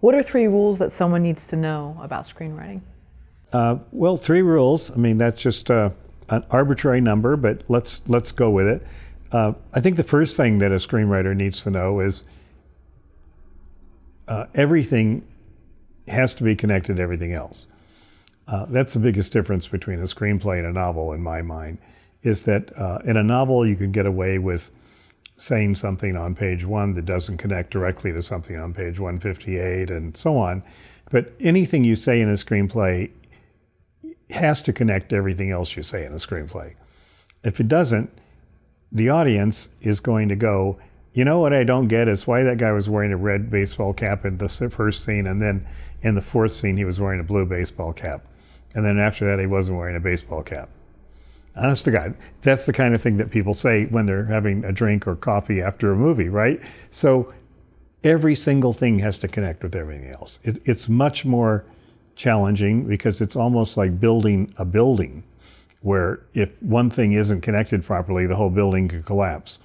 What are three rules that someone needs to know about screenwriting? Uh, well, three rules. I mean, that's just uh, an arbitrary number, but let's let's go with it. Uh, I think the first thing that a screenwriter needs to know is uh, everything has to be connected to everything else. Uh, that's the biggest difference between a screenplay and a novel, in my mind, is that uh, in a novel you can get away with saying something on page one that doesn't connect directly to something on page 158 and so on. But anything you say in a screenplay has to connect to everything else you say in a screenplay. If it doesn't, the audience is going to go, you know what I don't get is why that guy was wearing a red baseball cap in the first scene, and then in the fourth scene he was wearing a blue baseball cap. And then after that he wasn't wearing a baseball cap. Honest to God, that's the kind of thing that people say when they're having a drink or coffee after a movie, right? So every single thing has to connect with everything else. It, it's much more challenging because it's almost like building a building where if one thing isn't connected properly, the whole building could collapse.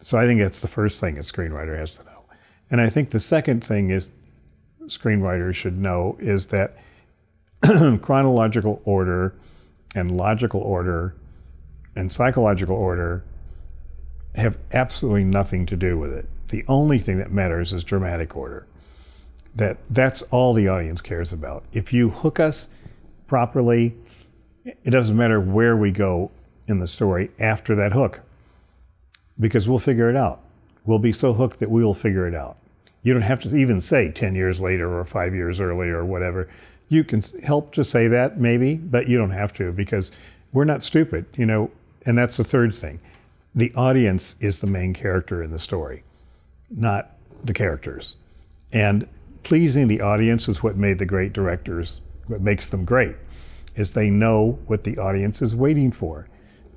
So I think that's the first thing a screenwriter has to know. And I think the second thing is screenwriters should know is that chronological order and logical order and psychological order have absolutely nothing to do with it. The only thing that matters is dramatic order. That that's all the audience cares about. If you hook us properly, it doesn't matter where we go in the story after that hook. Because we'll figure it out. We'll be so hooked that we will figure it out. You don't have to even say 10 years later or 5 years earlier or whatever. You can help to say that maybe, but you don't have to because we're not stupid, you know. And that's the third thing. The audience is the main character in the story, not the characters. And pleasing the audience is what made the great directors, what makes them great, is they know what the audience is waiting for.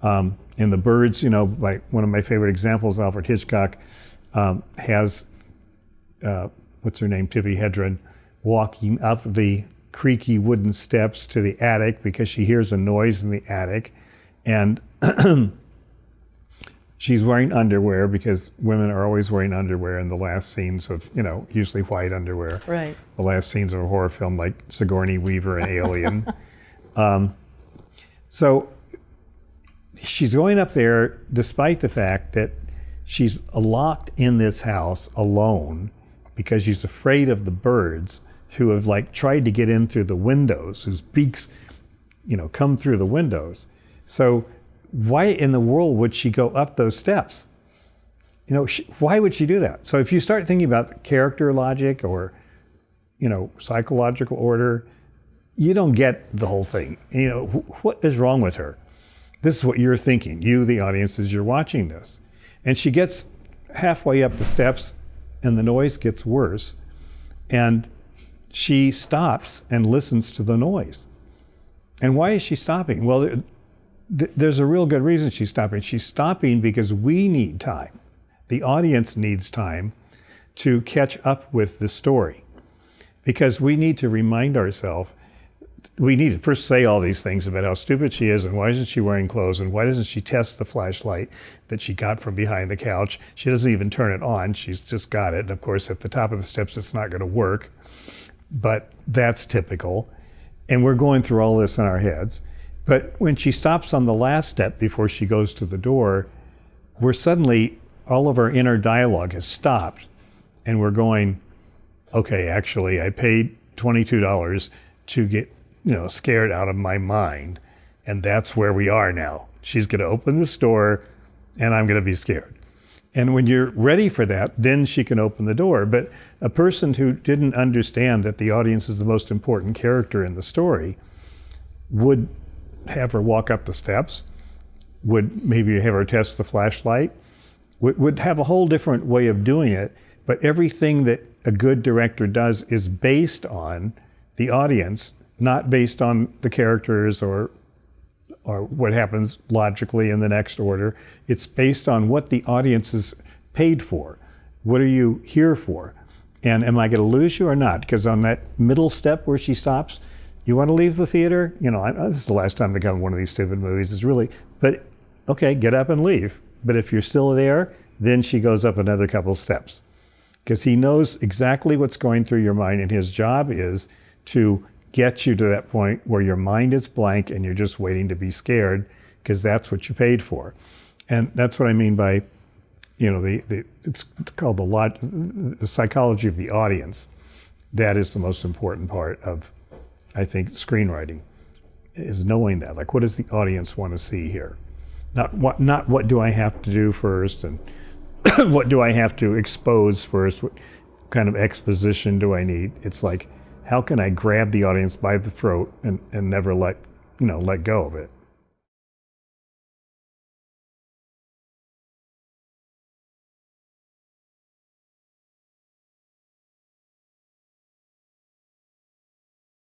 Um, in The Birds, you know, like one of my favorite examples, Alfred Hitchcock um, has, uh, what's her name, Tippi Hedren, walking up the creaky wooden steps to the attic because she hears a noise in the attic. And she's wearing underwear because women are always wearing underwear in the last scenes of, you know, usually white underwear. Right. The last scenes of a horror film like Sigourney Weaver and Alien. um, so she's going up there despite the fact that she's locked in this house alone because she's afraid of the birds who have like tried to get in through the windows, whose beaks, you know, come through the windows. So why in the world would she go up those steps? You know, she, why would she do that? So if you start thinking about character logic or, you know, psychological order, you don't get the whole thing. You know, wh what is wrong with her? This is what you're thinking, you, the audience, as you're watching this. And she gets halfway up the steps and the noise gets worse. And she stops and listens to the noise. And why is she stopping? Well, there's a real good reason she's stopping. She's stopping because we need time. The audience needs time to catch up with the story. Because we need to remind ourselves, we need to first say all these things about how stupid she is and why isn't she wearing clothes and why doesn't she test the flashlight that she got from behind the couch. She doesn't even turn it on, she's just got it. And of course, at the top of the steps, it's not going to work but that's typical. And we're going through all this in our heads. But when she stops on the last step before she goes to the door, we're suddenly, all of our inner dialogue has stopped. And we're going, okay, actually, I paid $22 to get, you know, scared out of my mind. And that's where we are now. She's going to open the store and I'm going to be scared. And when you're ready for that, then she can open the door. But a person who didn't understand that the audience is the most important character in the story would have her walk up the steps, would maybe have her test the flashlight, would, would have a whole different way of doing it. But everything that a good director does is based on the audience, not based on the characters or or what happens logically in the next order. It's based on what the audience is paid for. What are you here for? And am I going to lose you or not? Because on that middle step where she stops, you want to leave the theater? You know, I, this is the last time to come to one of these stupid movies. It's really, but okay, get up and leave. But if you're still there, then she goes up another couple steps. because he knows exactly what's going through your mind, and his job is to get you to that point where your mind is blank and you're just waiting to be scared because that's what you paid for. And that's what I mean by, you know, the, the it's called the, lot, the psychology of the audience. That is the most important part of, I think, screenwriting, is knowing that. Like, what does the audience want to see here? Not what, not what do I have to do first, and what do I have to expose first? What kind of exposition do I need? It's like, how can I grab the audience by the throat and, and never let, you know, let go of it?